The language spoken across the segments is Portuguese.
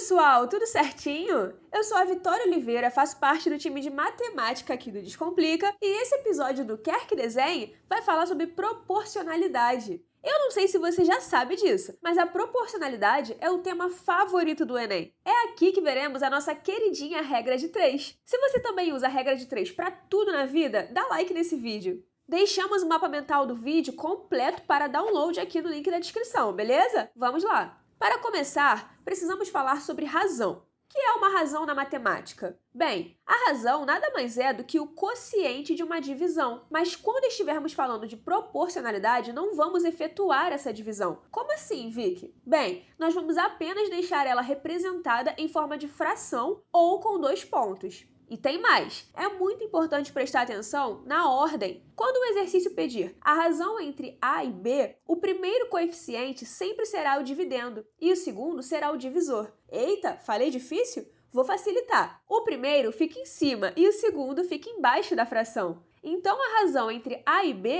pessoal, tudo certinho? Eu sou a Vitória Oliveira, faço parte do time de matemática aqui do Descomplica e esse episódio do Quer Que Desenhe vai falar sobre proporcionalidade. Eu não sei se você já sabe disso, mas a proporcionalidade é o tema favorito do Enem. É aqui que veremos a nossa queridinha regra de 3. Se você também usa a regra de 3 para tudo na vida, dá like nesse vídeo. Deixamos o mapa mental do vídeo completo para download aqui no link da descrição, beleza? Vamos lá! Para começar, precisamos falar sobre razão. O que é uma razão na matemática? Bem, a razão nada mais é do que o quociente de uma divisão, mas quando estivermos falando de proporcionalidade, não vamos efetuar essa divisão. Como assim, Vicky? Bem, nós vamos apenas deixar ela representada em forma de fração ou com dois pontos. E tem mais, é muito importante prestar atenção na ordem. Quando o exercício pedir a razão entre A e B, o primeiro coeficiente sempre será o dividendo e o segundo será o divisor. Eita, falei difícil? Vou facilitar. O primeiro fica em cima e o segundo fica embaixo da fração. Então, a razão entre A e B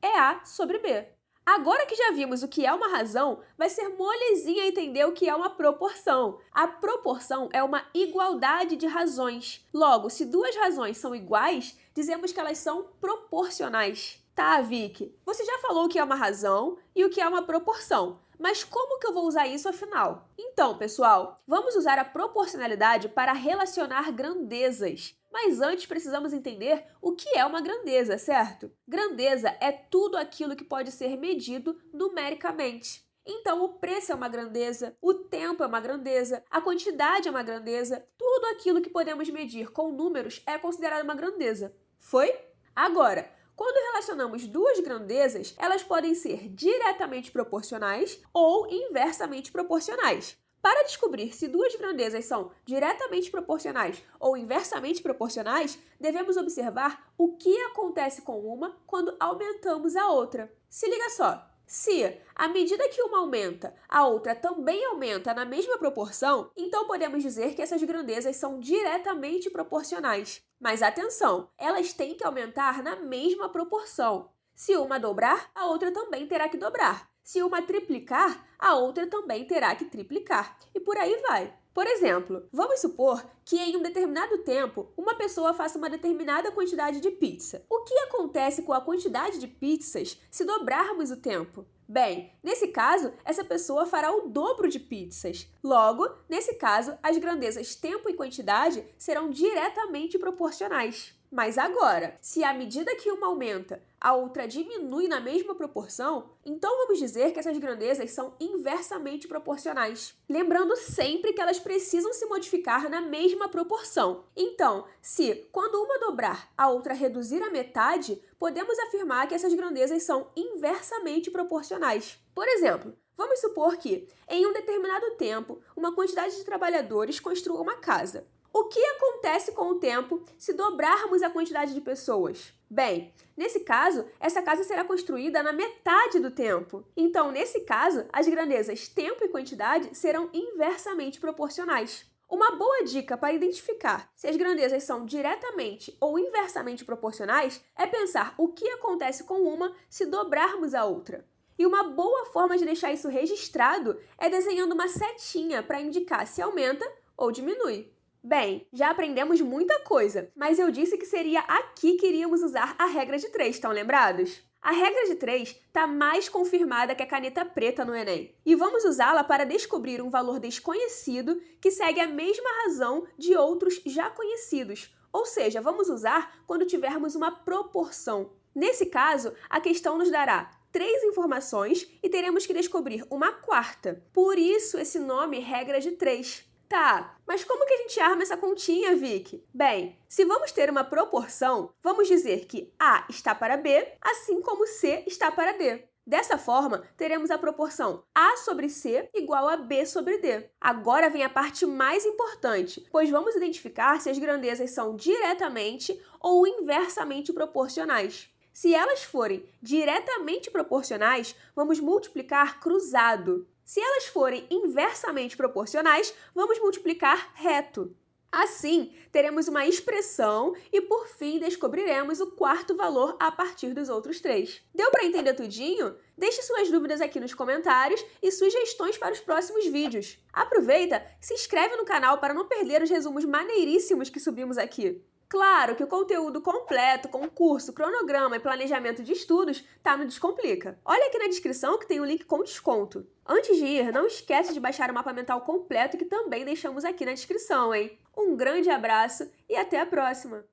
é A sobre B. Agora que já vimos o que é uma razão, vai ser molezinha entender o que é uma proporção. A proporção é uma igualdade de razões. Logo, se duas razões são iguais, dizemos que elas são proporcionais. Tá, Vicky, você já falou o que é uma razão e o que é uma proporção. Mas como que eu vou usar isso afinal? Então, pessoal, vamos usar a proporcionalidade para relacionar grandezas. Mas antes precisamos entender o que é uma grandeza, certo? Grandeza é tudo aquilo que pode ser medido numericamente. Então, o preço é uma grandeza, o tempo é uma grandeza, a quantidade é uma grandeza, tudo aquilo que podemos medir com números é considerado uma grandeza. Foi? Agora, quando relacionamos duas grandezas, elas podem ser diretamente proporcionais ou inversamente proporcionais. Para descobrir se duas grandezas são diretamente proporcionais ou inversamente proporcionais, devemos observar o que acontece com uma quando aumentamos a outra. Se liga só! Se, à medida que uma aumenta, a outra também aumenta na mesma proporção, então podemos dizer que essas grandezas são diretamente proporcionais. Mas atenção, elas têm que aumentar na mesma proporção. Se uma dobrar, a outra também terá que dobrar. Se uma triplicar, a outra também terá que triplicar. E por aí vai. Por exemplo, vamos supor que em um determinado tempo uma pessoa faça uma determinada quantidade de pizza. O que acontece com a quantidade de pizzas se dobrarmos o tempo? Bem, nesse caso, essa pessoa fará o dobro de pizzas. Logo, nesse caso, as grandezas tempo e quantidade serão diretamente proporcionais. Mas agora, se à medida que uma aumenta, a outra diminui na mesma proporção, então vamos dizer que essas grandezas são inversamente proporcionais. Lembrando sempre que elas precisam se modificar na mesma proporção. Então, se quando uma dobrar, a outra reduzir a metade, podemos afirmar que essas grandezas são inversamente proporcionais. Por exemplo, Vamos supor que, em um determinado tempo, uma quantidade de trabalhadores construa uma casa. O que acontece com o tempo se dobrarmos a quantidade de pessoas? Bem, nesse caso, essa casa será construída na metade do tempo. Então, nesse caso, as grandezas tempo e quantidade serão inversamente proporcionais. Uma boa dica para identificar se as grandezas são diretamente ou inversamente proporcionais é pensar o que acontece com uma se dobrarmos a outra. E uma boa forma de deixar isso registrado é desenhando uma setinha para indicar se aumenta ou diminui. Bem, já aprendemos muita coisa, mas eu disse que seria aqui que iríamos usar a regra de três, estão lembrados? A regra de três está mais confirmada que a caneta preta no Enem. E vamos usá-la para descobrir um valor desconhecido que segue a mesma razão de outros já conhecidos. Ou seja, vamos usar quando tivermos uma proporção. Nesse caso, a questão nos dará três informações e teremos que descobrir uma quarta. Por isso, esse nome regra de três. Tá, mas como que a gente arma essa continha, Vicky? Bem, se vamos ter uma proporção, vamos dizer que A está para B, assim como C está para D. Dessa forma, teremos a proporção A sobre C igual a B sobre D. Agora vem a parte mais importante, pois vamos identificar se as grandezas são diretamente ou inversamente proporcionais. Se elas forem diretamente proporcionais, vamos multiplicar cruzado. Se elas forem inversamente proporcionais, vamos multiplicar reto. Assim, teremos uma expressão e, por fim, descobriremos o quarto valor a partir dos outros três. Deu para entender tudinho? Deixe suas dúvidas aqui nos comentários e sugestões para os próximos vídeos. Aproveita, se inscreve no canal para não perder os resumos maneiríssimos que subimos aqui. Claro que o conteúdo completo, com curso, cronograma e planejamento de estudos, tá no Descomplica. Olha aqui na descrição que tem o um link com desconto. Antes de ir, não esquece de baixar o mapa mental completo que também deixamos aqui na descrição, hein? Um grande abraço e até a próxima!